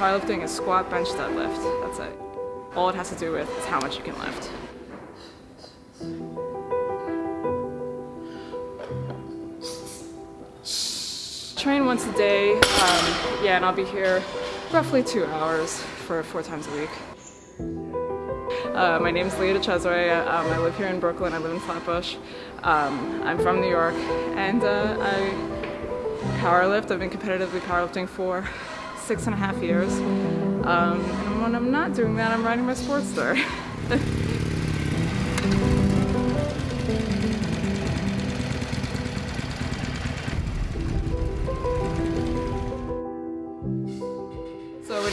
Powerlifting is squat, bench, deadlift. That's it. All it has to do with is how much you can lift. Train once a day, um, yeah, and I'll be here roughly two hours for four times a week. Uh, my name is Leah DeCesare. Um, I live here in Brooklyn. I live in Flatbush. Um, I'm from New York, and uh, I powerlift. I've been competitively powerlifting for six and a half years. Um, and when I'm not doing that, I'm riding my sports Sportster.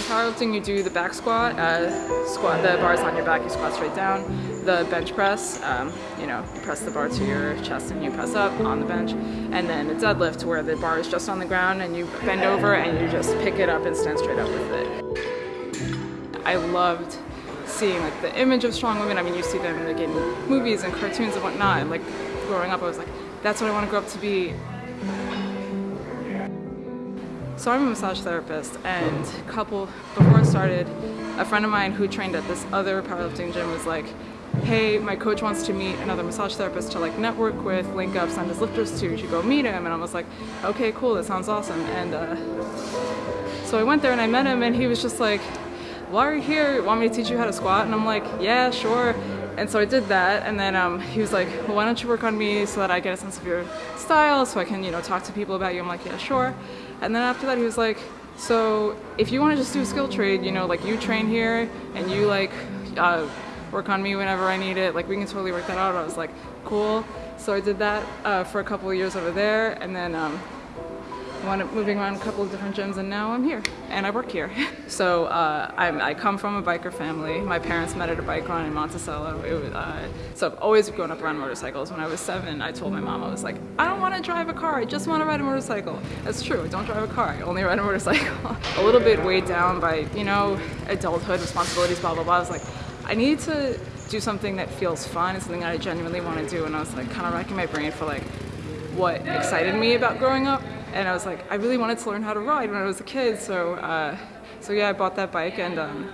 powerlifting, you do the back squat. Uh, squat. The bar is on your back. You squat straight down. The bench press. Um, you know, you press the bar to your chest and you press up on the bench. And then the deadlift, where the bar is just on the ground and you bend over and you just pick it up and stand straight up with it. I loved seeing like the image of strong women. I mean, you see them like in movies and cartoons and whatnot. And like growing up, I was like, that's what I want to grow up to be. So I'm a massage therapist and a couple, before I started, a friend of mine who trained at this other powerlifting gym was like, hey, my coach wants to meet another massage therapist to like network with, link up, send his lifters to, should go meet him. And I was like, okay, cool, that sounds awesome. And uh, so I went there and I met him and he was just like, why are you here? Want me to teach you how to squat? And I'm like, yeah, sure. And so I did that, and then um, he was like, well, why don't you work on me so that I get a sense of your style, so I can, you know, talk to people about you. I'm like, yeah, sure. And then after that, he was like, so if you want to just do a skill trade, you know, like you train here, and you like uh, work on me whenever I need it, like we can totally work that out. I was like, cool. So I did that uh, for a couple of years over there, and then um, wound up moving around a couple of different gyms and now I'm here and I work here. So uh, i come from a biker family. My parents met at a bike run in Monticello. Was, uh, so I've always grown up around motorcycles. When I was seven, I told my mom, I was like, I don't want to drive a car, I just want to ride a motorcycle. That's true, I don't drive a car, I only ride a motorcycle. a little bit weighed down by, you know, adulthood, responsibilities, blah, blah, blah. I was like, I need to do something that feels fun and something that I genuinely want to do. And I was like kind of racking my brain for like what excited me about growing up and I was like, I really wanted to learn how to ride when I was a kid, so uh, so yeah, I bought that bike and um,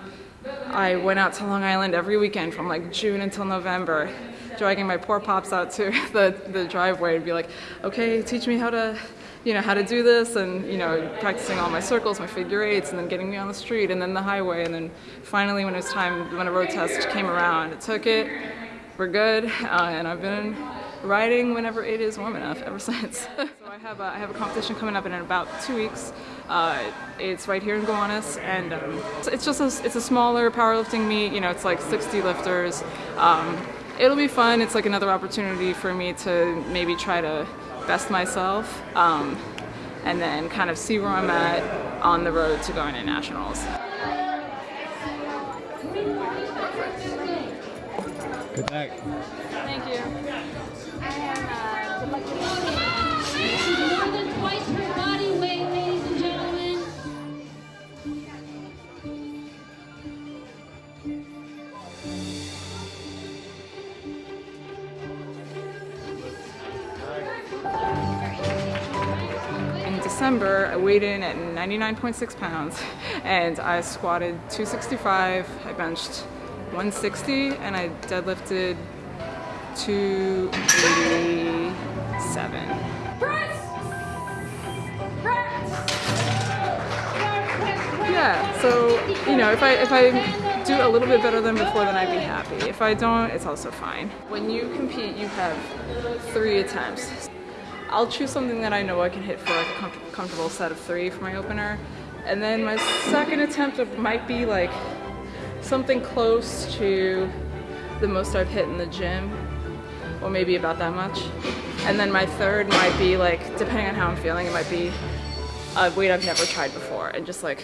I went out to Long Island every weekend from like June until November, dragging my poor pops out to the, the driveway and be like, okay, teach me how to, you know, how to do this and, you know, practicing all my circles, my figure eights, and then getting me on the street and then the highway. And then finally when it was time, when a road test came around, it took it, we're good, uh, and I've been riding whenever it is warm enough ever since. so I have, a, I have a competition coming up in about two weeks. Uh, it's right here in Gowanus, and um, it's just a, it's a smaller powerlifting meet. You know, it's like 60 lifters. Um, it'll be fun. It's like another opportunity for me to maybe try to best myself, um, and then kind of see where I'm at on the road to going to nationals. Uh, good luck. Thank you. More than twice her body weight, ladies and gentlemen. In December, I weighed in at 99.6 pounds and I squatted 265, I benched 160, and I deadlifted 287. Yeah, so you know, if I if I do a little bit better than before, then I'd be happy. If I don't, it's also fine. When you compete, you have three attempts. I'll choose something that I know I can hit for like a com comfortable set of three for my opener, and then my second attempt might be like something close to the most I've hit in the gym, or maybe about that much. And then my third might be like, depending on how I'm feeling, it might be a weight I've never tried before, and just like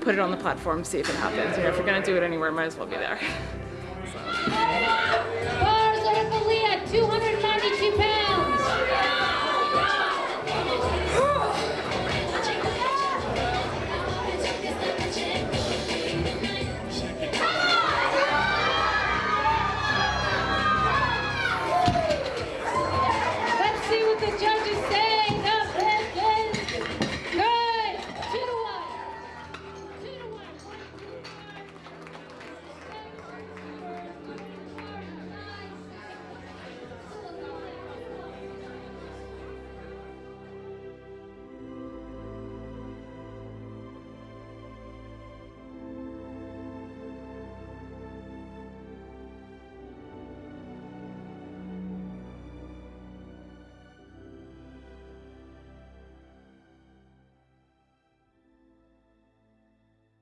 put it on the platform, see if it happens. You know, if you're gonna do it anywhere, might as well be there. Bars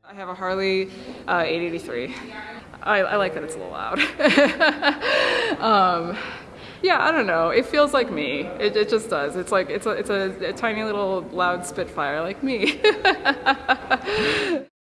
I have a Harley uh, 883. I, I like that it's a little loud. um, yeah, I don't know. It feels like me. It, it just does. It's like it's a it's a, a tiny little loud Spitfire like me.